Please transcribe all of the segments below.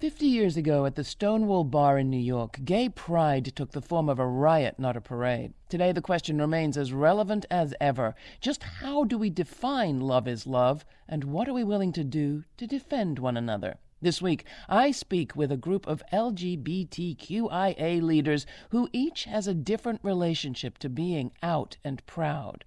Fifty years ago at the Stonewall Bar in New York, gay pride took the form of a riot, not a parade. Today, the question remains as relevant as ever. Just how do we define love is love, and what are we willing to do to defend one another? This week, I speak with a group of LGBTQIA leaders who each has a different relationship to being out and proud.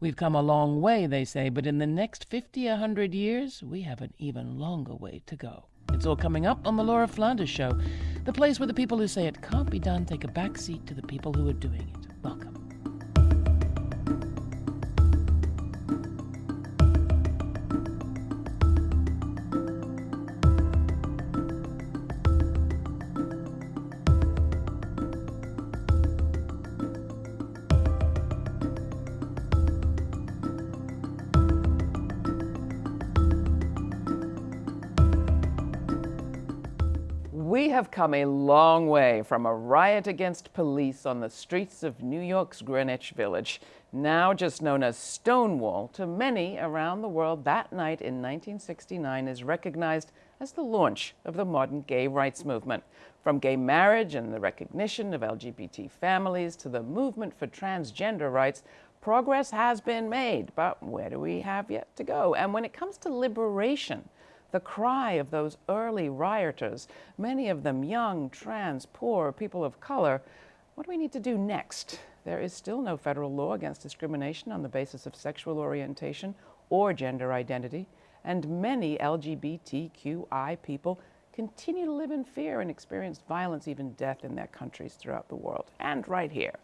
We've come a long way, they say, but in the next 50, 100 years, we have an even longer way to go. It's all coming up on The Laura Flanders Show, the place where the people who say it can't be done take a back seat to the people who are doing it. Welcome. Have come a long way from a riot against police on the streets of New York's Greenwich Village, now just known as Stonewall, to many around the world. That night in 1969 is recognized as the launch of the modern gay rights movement. From gay marriage and the recognition of LGBT families to the movement for transgender rights, progress has been made, but where do we have yet to go? And when it comes to liberation, the cry of those early rioters, many of them young, trans, poor, people of color. What do we need to do next? There is still no federal law against discrimination on the basis of sexual orientation or gender identity, and many LGBTQI people continue to live in fear and experience violence, even death in their countries throughout the world, and right here.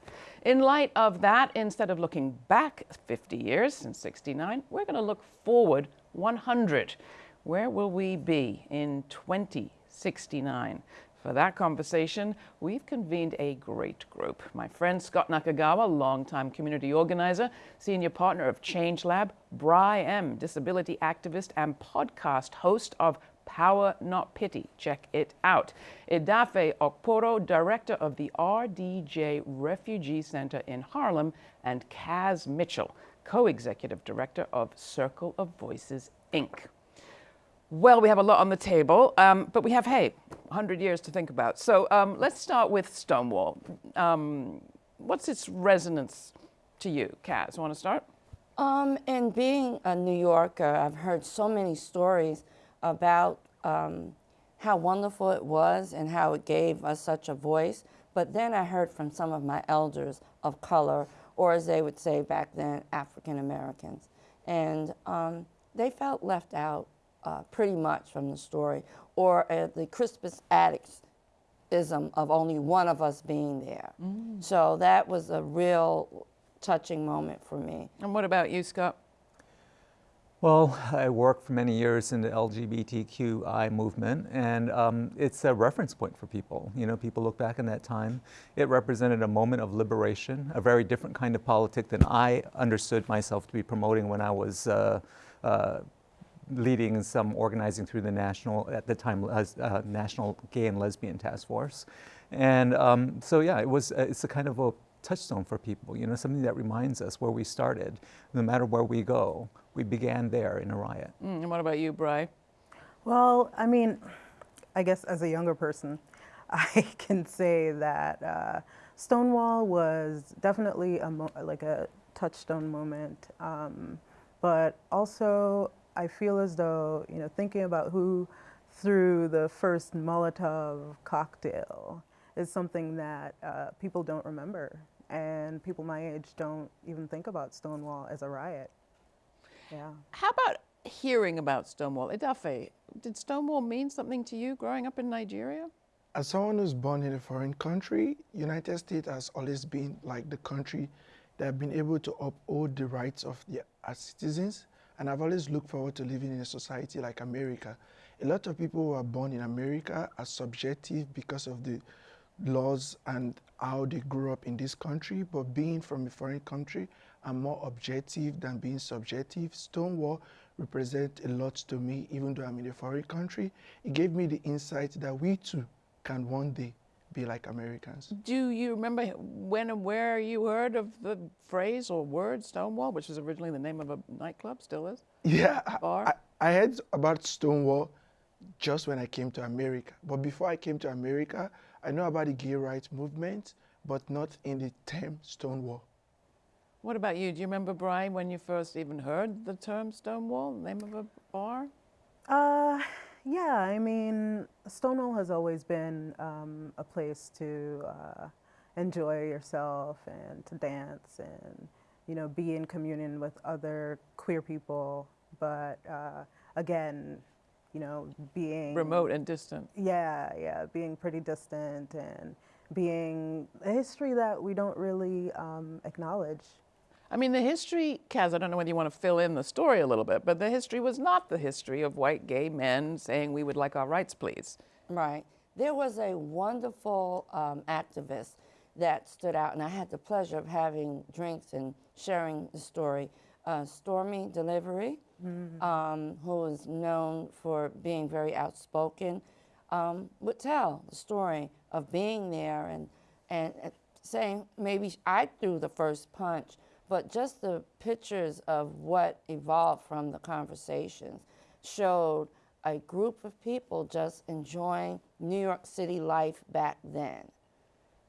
In light of that, instead of looking back 50 years since 69, we're going to look forward 100. Where will we be in 2069? For that conversation, we've convened a great group. My friend Scott Nakagawa, longtime community organizer, senior partner of Change Lab, Bry M, disability activist and podcast host of Power Not Pity. Check it out. Edafe Okporo, director of the RDJ Refugee Center in Harlem, and Kaz Mitchell, co-executive director of Circle of Voices, Inc. Well, we have a lot on the table, um, but we have, hey, 100 years to think about. So um, let's start with Stonewall. Um, what's its resonance to you? Kaz, want to start? Um, and being a New Yorker, I've heard so many stories about um, how wonderful it was and how it gave us such a voice. But then I heard from some of my elders of color, or as they would say back then, African Americans. And um, they felt left out uh, pretty much from the story, or uh, the Crispus Attucks ism of only one of us being there. Mm. So that was a real touching moment for me. And what about you, Scott? Well, I worked for many years in the LGBTQI movement, and um, it's a reference point for people. You know, people look back in that time. It represented a moment of liberation, a very different kind of politic than I understood myself to be promoting when I was uh, uh, leading some organizing through the national, at the time, uh, National Gay and Lesbian Task Force. And um, so, yeah, it was, uh, it's a kind of a touchstone for people, you know, something that reminds us where we started. No matter where we go, we began there in a riot. Mm, and what about you, Bry? Well, I mean, I guess as a younger person, I can say that uh, Stonewall was definitely a like a touchstone moment, um, but also I feel as though, you know, thinking about who threw the first Molotov cocktail is something that uh, people don't remember. And people my age don't even think about Stonewall as a riot. Yeah. How about hearing about Stonewall? Edafe, did Stonewall mean something to you growing up in Nigeria? As someone who's born in a foreign country, United States has always been like the country that have been able to uphold the rights of their citizens and I've always looked forward to living in a society like America. A lot of people who are born in America are subjective because of the laws and how they grew up in this country, but being from a foreign country, I'm more objective than being subjective. Stonewall represents a lot to me, even though I'm in a foreign country. It gave me the insight that we too can one day be like Americans. Do you remember when and where you heard of the phrase or word Stonewall, which was originally the name of a nightclub, still is? Yeah, I, I, heard about Stonewall just when I came to America. But before I came to America, I know about the gay rights movement, but not in the term Stonewall. What about you? Do you remember, Brian, when you first even heard the term Stonewall, name of a bar? Uh, yeah, I mean, Stonewall has always been um, a place to uh, enjoy yourself and to dance and, you know, be in communion with other queer people. But uh, again, you know, being Remote and distant. Yeah, yeah, being pretty distant and being a history that we don't really um, acknowledge. I mean, the history, Kaz, I don't know whether you want to fill in the story a little bit, but the history was not the history of white gay men saying we would like our rights, please. Right. There was a wonderful um, activist that stood out, and I had the pleasure of having drinks and sharing the story. Uh, Stormé DeLarverie, um, who is known for being very outspoken, um, would tell the story of being there and, and uh, saying maybe I threw the first punch, but just the pictures of what evolved from the conversations showed a group of people just enjoying New York City life back then.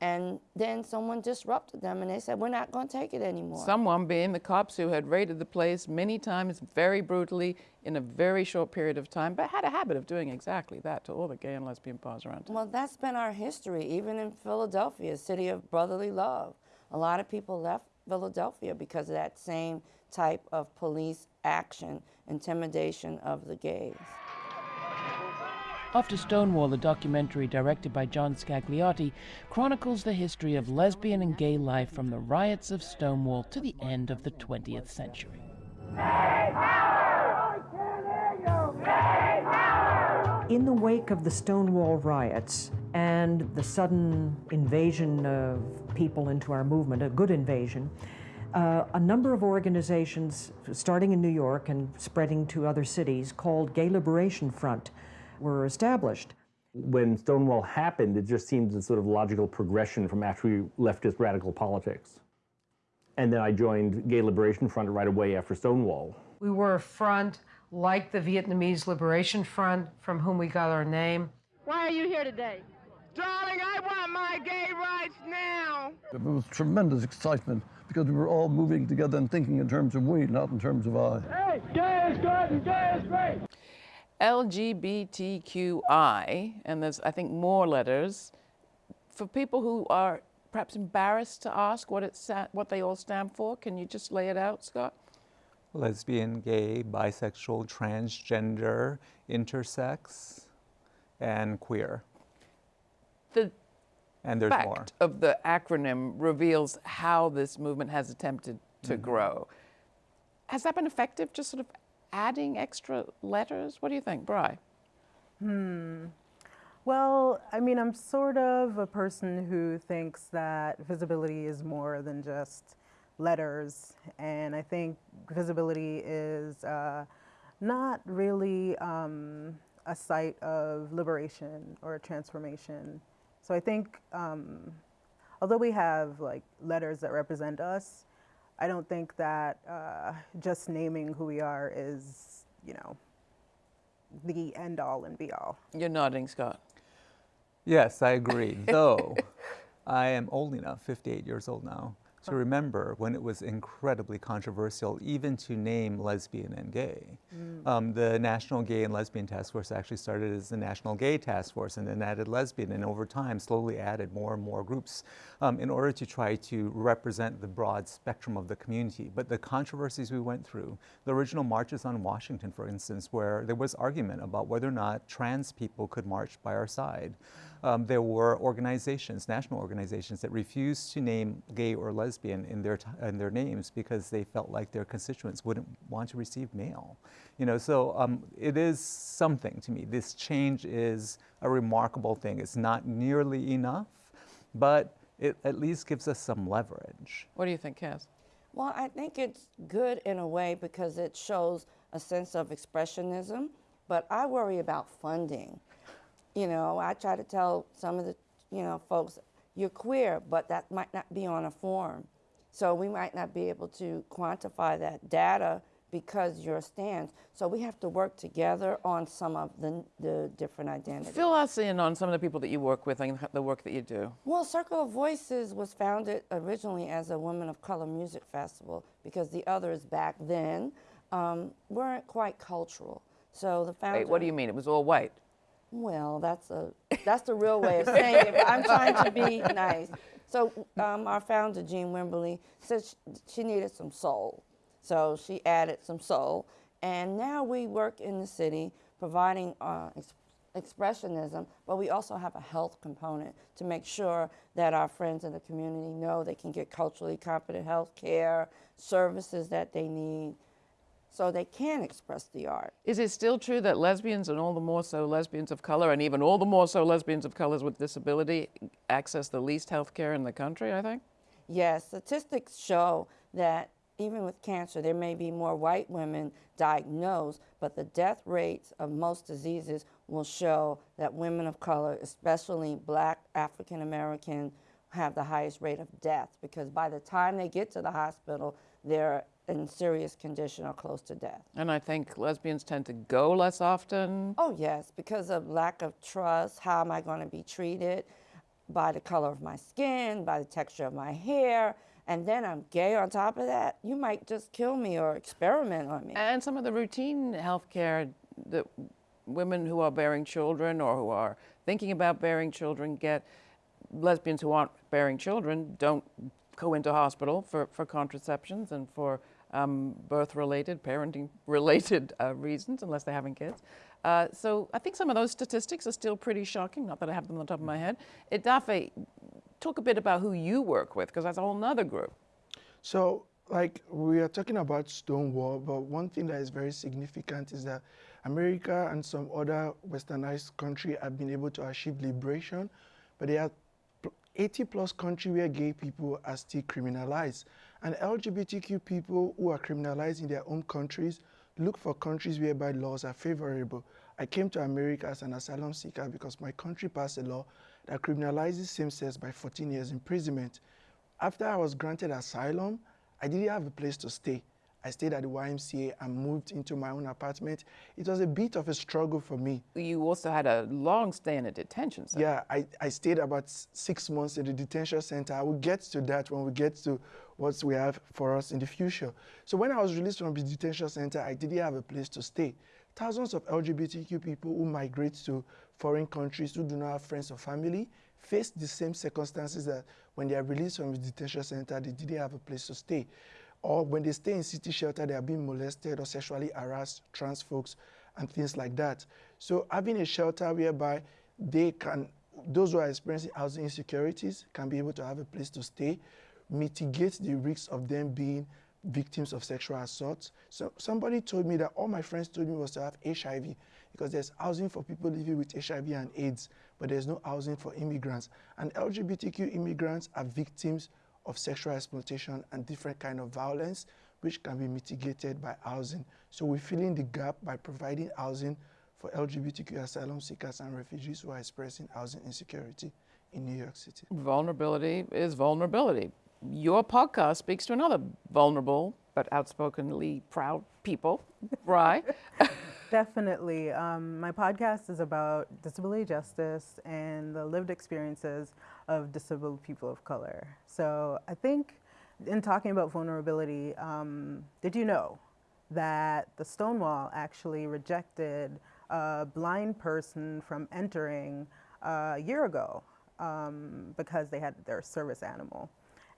And then someone disrupted them and they said, We're not going to take it anymore. Someone being the cops who had raided the place many times, very brutally, in a very short period of time, but had a habit of doing exactly that to all the gay and lesbian bars around town. Well, that's been our history, even in Philadelphia, city of brotherly love. A lot of people left Philadelphia because of that same type of police action, intimidation of the gays. After Stonewall, the documentary directed by John Scagliotti chronicles the history of lesbian and gay life from the riots of Stonewall to the end of the 20th century. In the wake of the Stonewall riots and the sudden invasion of people into our movement, a good invasion, uh, a number of organizations, starting in New York and spreading to other cities, called Gay Liberation Front, were established. when Stonewall happened, it just seemed a sort of logical progression from after we leftist radical politics. And then I joined Gay Liberation Front right away after Stonewall. We were a front like the Vietnamese Liberation Front, from whom we got our name. Why are you here today? Darling, I want my gay rights now. It was tremendous excitement because we were all moving together and thinking in terms of we, not in terms of I. Hey, gay is good and gay is great. LGBTQI, and there's, I think, more letters, for people who are perhaps embarrassed to ask what, it sa- what they all stand for, can you just lay it out, Scott? Lesbian, gay, bisexual, transgender, intersex, and queer. The And there's fact more. of the acronym reveals how this movement has attempted to Mm-hmm. grow. Has that been effective, just sort of adding extra letters? What do you think, Bry? Hmm. Well, I mean, I'm sort of a person who thinks that visibility is more than just letters, and I think visibility is uh, not really um, a site of liberation or transformation. So I think, um, although we have like letters that represent us, I don't think that uh, just naming who we are is, you know, the end all and be all. You're nodding, Scott. Yes, I agree. Though I am old enough, 58 years old now, to remember when it was incredibly controversial even to name lesbian and gay. Um, the National Gay and Lesbian Task Force actually started as the National Gay Task Force and then added lesbian and over time slowly added more and more groups um, in order to try to represent the broad spectrum of the community. But the controversies we went through, the original marches on Washington, for instance, where there was argument about whether or not trans people could march by our side. Um, there were organizations, national organizations, that refused to name gay or lesbian in their, t- in their names because they felt like their constituents wouldn't want to receive mail. You know, so um, it is something to me. This change is a remarkable thing. It's not nearly enough, but it at least gives us some leverage. What do you think, Kaz? Well, I think it's good in a way because it shows a sense of expressionism, but I worry about funding. You know, I try to tell some of the, you know, folks, you're queer, but that might not be on a form. So we might not be able to quantify that data because your stance. So we have to work together on some of the, the different identities. Fill us in on some of the people that you work with and the work that you do. Well, Circle of Voices was founded originally as a Women of Color music festival because the others back then um, weren't quite cultural. So the founder. Wait, what do you mean? It was all white. Well, that's a that's the real way of saying it. I'm trying to be nice. So um, our founder Jean Wimberly said she, she needed some soul, so she added some soul, and now we work in the city providing uh, ex expressionism, but we also have a health component to make sure that our friends in the community know they can get culturally competent health care, services that they need, so they can express the art. Is it still true that lesbians and all the more so lesbians of color and even all the more so lesbians of colors with disability access the least health care in the country, I think? Yes, statistics show that even with cancer, there may be more white women diagnosed, but the death rates of most diseases will show that women of color, especially black African American, have the highest rate of death because by the time they get to the hospital, they're in serious condition or close to death. And I think lesbians tend to go less often. Oh, yes, because of lack of trust. How am I going to be treated? By the color of my skin, by the texture of my hair, and then I'm gay on top of that. You might just kill me or experiment on me. And some of the routine health care that women who are bearing children or who are thinking about bearing children get, lesbians who aren't bearing children don't go into hospital for, for contraceptions and for um, birth-related, parenting-related uh, reasons, unless they're having kids. Uh, so I think some of those statistics are still pretty shocking, not that I have them on the top of my head. Edafe, talk a bit about who you work with, because that's a whole other group. So, like, we are talking about Stonewall, but one thing that is very significant is that America and some other westernized countries have been able to achieve liberation, but there are 80 plus countries where gay people are still criminalized. And LGBTQ people who are criminalized in their own countries look for countries whereby laws are favorable. I came to America as an asylum seeker because my country passed a law that criminalizes same-sex by 14 years imprisonment. After I was granted asylum, I didn't have a place to stay. I stayed at the YMCA and moved into my own apartment. It was a bit of a struggle for me. You also had a long stay in a detention center. Yeah, I, I stayed about six months in the detention center. I will get to that when we get to what we have for us in the future. So when I was released from the detention center, I didn't have a place to stay. Thousands of LGBTQ people who migrate to foreign countries who do not have friends or family face the same circumstances that when they are released from the detention center, they didn't have a place to stay or when they stay in city shelter, they are being molested or sexually harassed, trans folks, and things like that. So having a shelter whereby they can, those who are experiencing housing insecurities can be able to have a place to stay, mitigate the risks of them being victims of sexual assault. So somebody told me that all my friends told me was to have HIV because there's housing for people living with HIV and AIDS, but there's no housing for immigrants. And LGBTQ immigrants are victims of sexual exploitation and different kind of violence, which can be mitigated by housing. So we're filling the gap by providing housing for LGBTQ asylum seekers and refugees who are experiencing housing insecurity in New York City. Vulnerability is vulnerability. Your podcast speaks to another vulnerable but outspokenly proud people, right? Definitely. Um, my podcast is about disability justice and the lived experiences of disabled people of color. So I think in talking about vulnerability, um, did you know that the Stonewall actually rejected a blind person from entering a year ago um, because they had their service animal?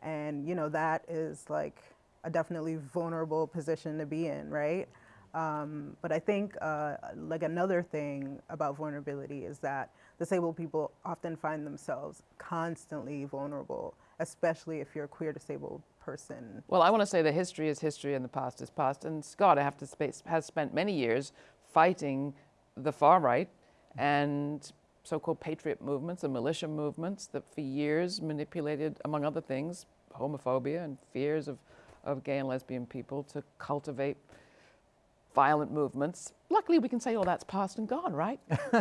And you know, that is like a definitely vulnerable position to be in, right? Um, but I think uh, like another thing about vulnerability is that disabled people often find themselves constantly vulnerable, especially if you're a queer disabled person. Well, I want to say that history is history and the past is past. And Scott, I have to space, has spent many years fighting the far right and so-called patriot movements and militia movements that for years manipulated, among other things, homophobia and fears of, of gay and lesbian people to cultivate violent movements. Luckily, we can say, oh, that's past and gone, right?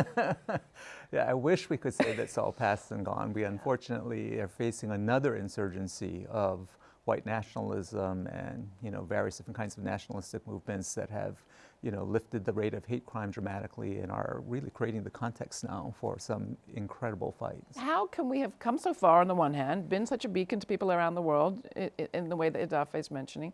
yeah, I wish we could say that's all past and gone. We unfortunately are facing another insurgency of white nationalism and you know various different kinds of nationalistic movements that have you know lifted the rate of hate crime dramatically and are really creating the context now for some incredible fights. How can we have come so far on the one hand, been such a beacon to people around the world in the way that Edafe is mentioning,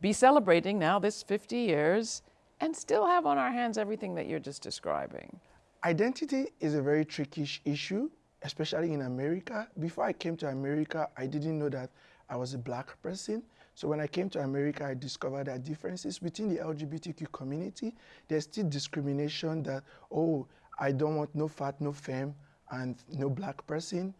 be celebrating now this 50 years and still have on our hands everything that you're just describing? Identity is a very tricky issue, especially in America. Before I came to America, I didn't know that I was a black person. So when I came to America, I discovered that differences within the LGBTQ community, there's still discrimination that, oh, I don't want no fat, no femme, and no black person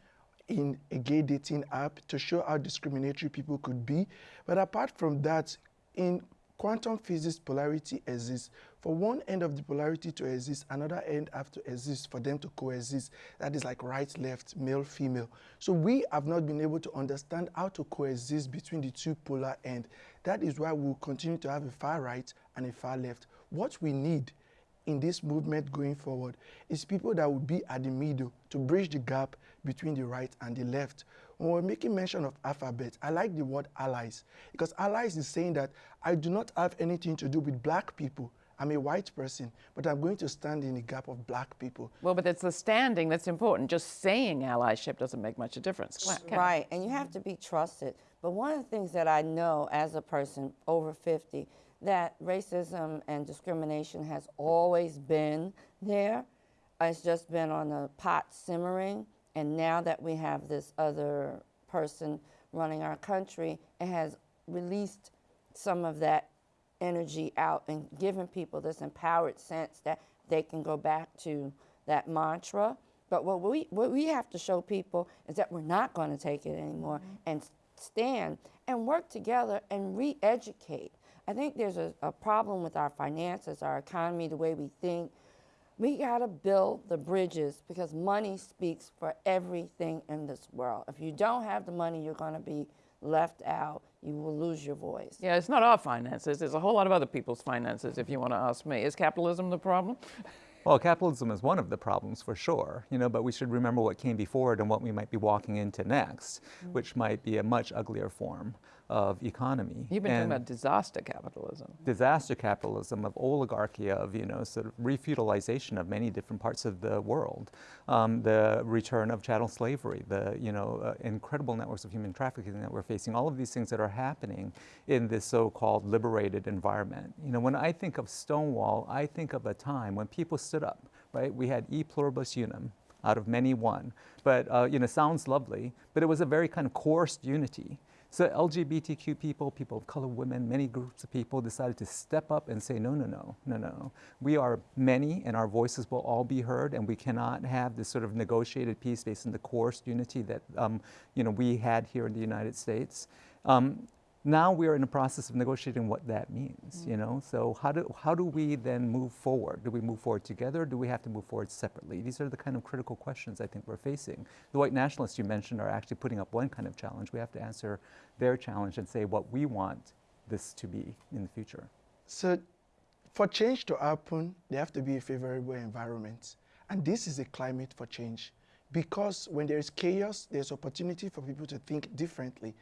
in a gay dating app to show how discriminatory people could be. But apart from that, in quantum physics polarity exists. For one end of the polarity to exist, another end have to exist for them to coexist. That is like right, left, male, female. So we have not been able to understand how to coexist between the two polar ends. That is why we'll continue to have a far right and a far left. What we need in this movement going forward is people that will be at the middle to bridge the gap between the right and the left. When we're making mention of alphabet, I like the word allies because allies is saying that I do not have anything to do with black people. I'm a white person, but I'm going to stand in the gap of black people. Well, but it's the standing that's important. Just saying allyship doesn't make much of a difference. Right, and you have to be trusted. But one of the things that I know as a person over 50, that racism and discrimination has always been there. It's just been on the pot simmering. And now that we have this other person running our country, it has released some of that energy out and given people this empowered sense that they can go back to that mantra. But what we, what we have to show people is that we're not going to take it anymore mm -hmm. and stand and work together and re educate. I think there's a, a problem with our finances, our economy, the way we think, we got to build the bridges because money speaks for everything in this world. If you don't have the money, you're going to be left out. You will lose your voice. Yeah, it's not our finances. There's a whole lot of other people's finances, if you want to ask me. Is capitalism the problem? Well, capitalism is one of the problems for sure, you know, but we should remember what came before it and what we might be walking into next, mm -hmm. which might be a much uglier form of economy. You've been and talking about disaster capitalism. Disaster capitalism, of oligarchy, of you know sort of refeudalization of many different parts of the world, um, the return of chattel slavery, the you know uh, incredible networks of human trafficking that we're facing. All of these things that are happening in this so-called liberated environment. You know, when I think of Stonewall, I think of a time when people stood up. Right, we had e pluribus unum, out of many one. But, uh, you know, sounds lovely, but it was a very kind of coerced unity. So LGBTQ people, people of color, women, many groups of people decided to step up and say, no, no, no, no, no. We are many and our voices will all be heard and we cannot have this sort of negotiated peace based on the coerced unity that um, you know, we had here in the United States. Um, now we are in the process of negotiating what that means, mm. you know? So how do, how do we then move forward? Do we move forward together? do we have to move forward separately? These are the kind of critical questions I think we're facing. The white nationalists you mentioned are actually putting up one kind of challenge. We have to answer their challenge and say what we want this to be in the future. So for change to happen, there have to be a favorable environment. And this is a climate for change. Because when there is chaos, there's opportunity for people to think differently.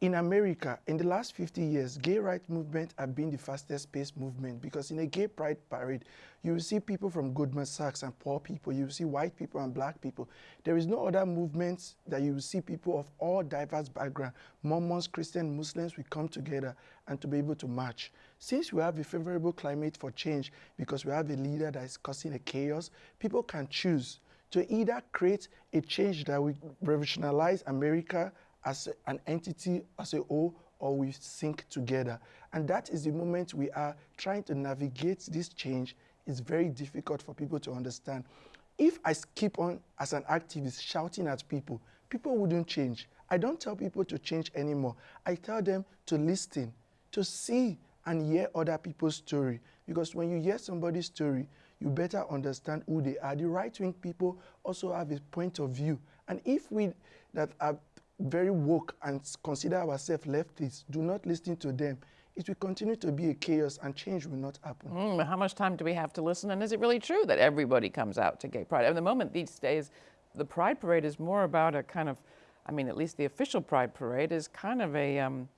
In America, in the last 50 years, gay rights movement have been the fastest paced movement because in a gay pride parade, you will see people from Goldman Sachs and poor people, you will see white people and black people. There is no other movement that you will see people of all diverse backgrounds, Mormons, Christians, Muslims, we come together and to be able to march. Since we have a favorable climate for change because we have a leader that is causing a chaos, people can choose to either create a change that will revolutionize America as an entity, as a whole, or we sink together. And that is the moment we are trying to navigate this change. It's very difficult for people to understand. If I keep on, as an activist, shouting at people, people wouldn't change. I don't tell people to change anymore. I tell them to listen, to see and hear other people's story. Because when you hear somebody's story, you better understand who they are. The right-wing people also have a point of view. And if we that are very woke and consider ourselves leftists, do not listen to them. It will continue to be a chaos and change will not happen. Mm, how much time do we have to listen? And is it really true that everybody comes out to gay pride? At the moment these days, the Pride Parade is more about a kind of I mean, at least the official Pride Parade is kind of a, um,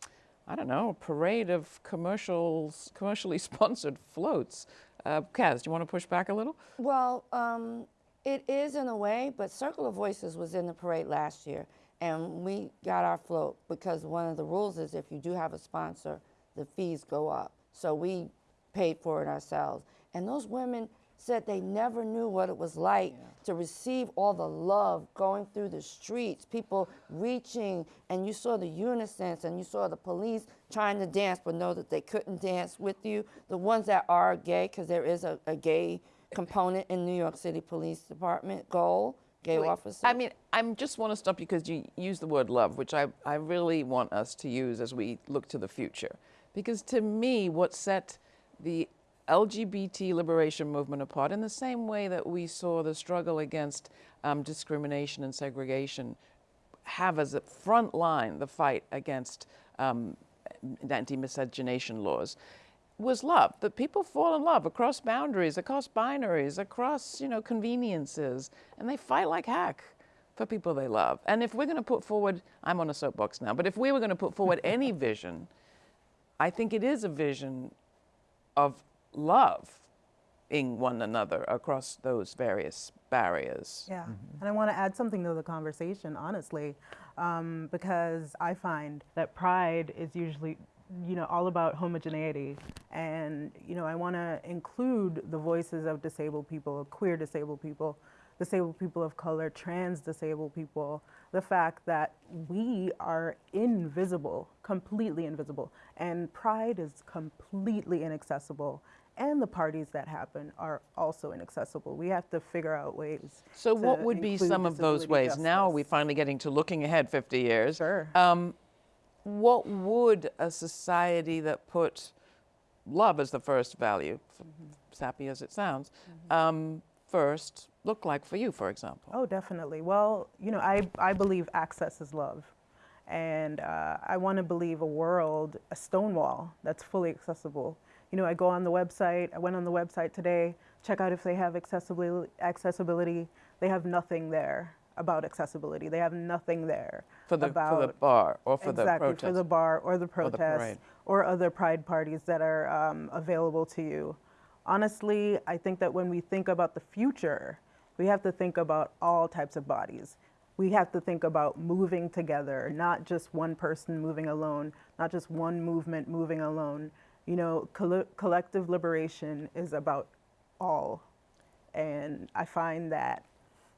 I don't know, a parade of commercials, commercially sponsored floats. Uh, Kaz, do you want to push back a little? Well, um, it is in a way, but Circle of Voices was in the parade last year, and we got our float because one of the rules is if you do have a sponsor, the fees go up. So we paid for it ourselves. And those women said they never knew what it was like yeah. to receive all the love going through the streets, people reaching, and you saw the unisons and you saw the police trying to dance but know that they couldn't dance with you. The ones that are gay, because there is a, a, gay component in New York City Police Department, goal. Gay Wait, officers. I mean, I just want to stop you because you use the word love, which I, I really want us to use as we look to the future. Because to me, what set the LGBT liberation movement apart in the same way that we saw the struggle against um, discrimination and segregation have as a front line the fight against um, anti-miscegenation laws was love, that people fall in love across boundaries, across binaries, across, you know, conveniences, and they fight like heck for people they love. And if we're going to put forward, I'm on a soapbox now, but if we were going to put forward any vision, I think it is a vision of love in one another across those various barriers. Yeah, mm -hmm. and I want to add something to the conversation, honestly, um, because I find that pride is usually, you know, all about homogeneity, and you know, I want to include the voices of disabled people, queer disabled people, disabled people of color, trans disabled people, the fact that we are invisible, completely invisible, and pride is completely inaccessible and the parties that happen are also inaccessible. We have to figure out ways. So what would be some of those ways? Justice. Now are we finally getting to looking ahead 50 years. Sure. Um, what would a society that put love as the first value, mm -hmm. sappy as it sounds, mm -hmm. um, first look like for you, for example? Oh, definitely. Well, you know, I, I believe access is love. And uh, I want to believe a world, a stone wall that's fully accessible you know, I go on the website, I went on the website today, check out if they have accessibility, accessibility. They have nothing there about accessibility. They have nothing there for the, about for the bar or for exactly, the protest. for the bar or the protest or, or, other pride parties that are um, available to you. Honestly, I think that when we think about the future, we have to think about all types of bodies. We have to think about moving together, not just one person moving alone, not just one movement moving alone, you know, coll collective liberation is about all. And I find that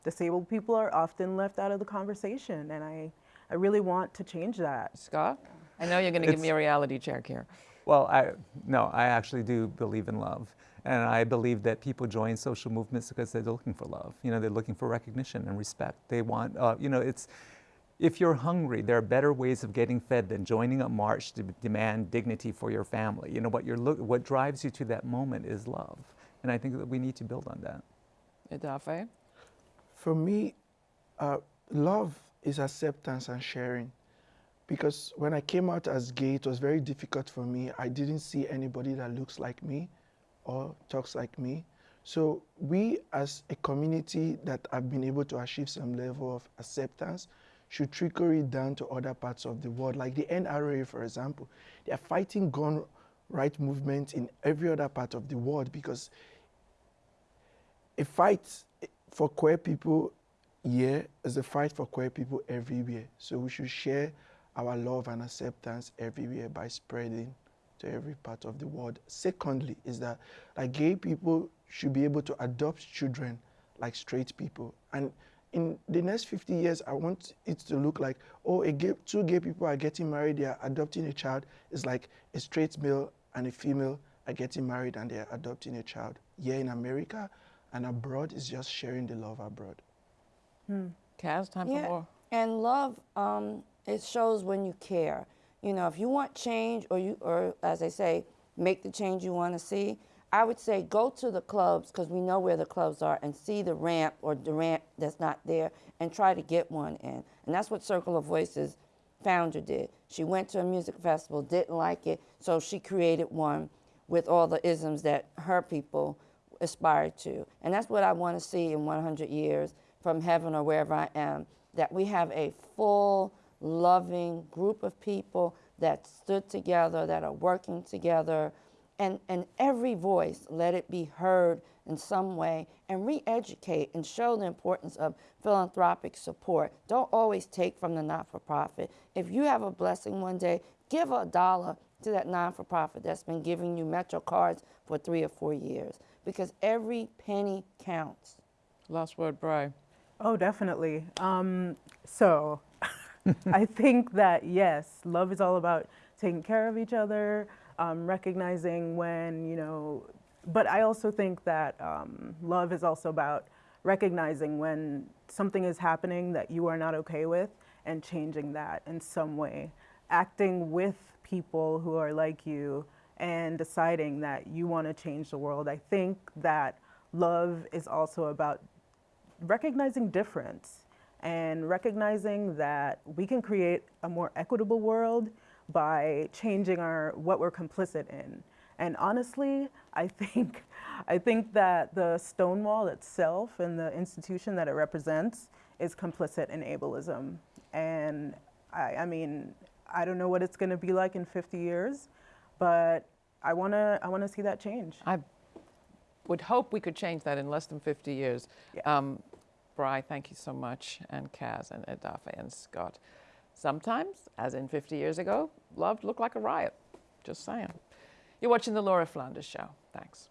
disabled people are often left out of the conversation, and I, I really want to change that. Scott, I know you're going to give me a reality check here. Well, I, no, I actually do believe in love. And I believe that people join social movements because they're looking for love. You know, they're looking for recognition and respect. They want, uh, you know, it's, if you're hungry, there are better ways of getting fed than joining a march to demand dignity for your family. You know, what, you're what drives you to that moment is love. And I think that we need to build on that. Edafe? For me, uh, love is acceptance and sharing. Because when I came out as gay, it was very difficult for me. I didn't see anybody that looks like me or talks like me. So we as a community that have been able to achieve some level of acceptance, should trickle it down to other parts of the world, like the NRA, for example. They are fighting gun right movement in every other part of the world because a fight for queer people here is a fight for queer people everywhere. So we should share our love and acceptance everywhere by spreading to every part of the world. Secondly, is that like gay people should be able to adopt children like straight people. And in the next 50 years, I want it to look like, oh, gay, two gay people are getting married, they are adopting a child. It's like a straight male and a female are getting married and they're adopting a child. Here in America and abroad is just sharing the love abroad. Hmm. Kaz, time yeah. for more. And love, um, it shows when you care. You know, if you want change or you, or as they say, make the change you want to see, I would say go to the clubs because we know where the clubs are and see the ramp or the ramp that's not there and try to get one in. And that's what Circle of Voices founder did. She went to a music festival, didn't like it, so she created one with all the isms that her people aspired to. And that's what I want to see in 100 years. From heaven or wherever I am, that we have a full, loving group of people that stood together, that are working together, and, and every voice let it be heard in some way and re-educate and show the importance of philanthropic support. Don't always take from the not-for-profit. If you have a blessing one day, give a dollar to that non-for-profit that's been giving you Metro cards for three or four years because every penny counts. Last word, Bry. Oh, definitely. Um, so I think that yes, love is all about taking care of each other, um, recognizing when, you know, but I also think that um, love is also about recognizing when something is happening that you are not okay with and changing that in some way. Acting with people who are like you and deciding that you want to change the world. I think that love is also about recognizing difference and recognizing that we can create a more equitable world by changing our what we're complicit in. And honestly, I think I think that the Stonewall itself and the institution that it represents is complicit in ableism. And I, I mean, I don't know what it's going to be like in 50 years, but I want to I want to see that change. I would hope we could change that in less than 50 years. Yeah. Um, Bry, thank you so much, and Kaz, and Edafe, and Scott. Sometimes, as in 50 years ago, love looked like a riot. Just saying. You're watching The Laura Flanders Show. Thanks.